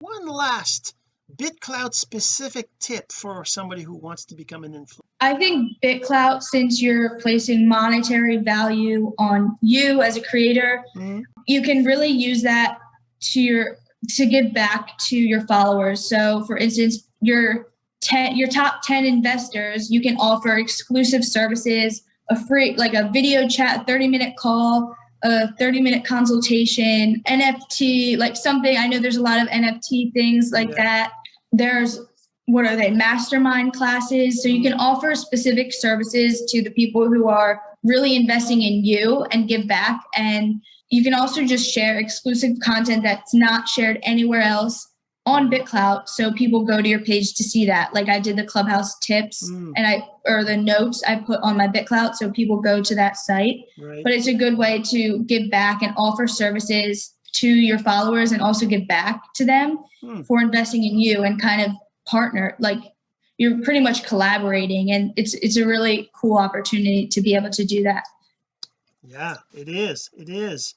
one last bitclout specific tip for somebody who wants to become an influencer I think BitClout, since you're placing monetary value on you as a creator, Mhm. you can really use that to your to give back to your followers. So, for instance, your ten your top ten investors, you can offer exclusive services, a free like a video chat, thirty minute call, a thirty minute consultation, NFT, like something. I know there's a lot of NFT things like Yeah. that. There's what are they mastermind classes so you can mm-hmm. offer specific services to the people who are really investing in you and give back and you can also just share exclusive content that's not shared anywhere else on bitclout so people go to your page to see that. Like i did the clubhouse tips Mm. and i or the notes i put on my bitclout so people go to that site. Right. But it's a good way to give back and offer services to your followers and also give back to them Hmm. for investing in you and kind of partner like you're pretty much collaborating and it's it's a really cool opportunity to be able to do that. Yeah it is it is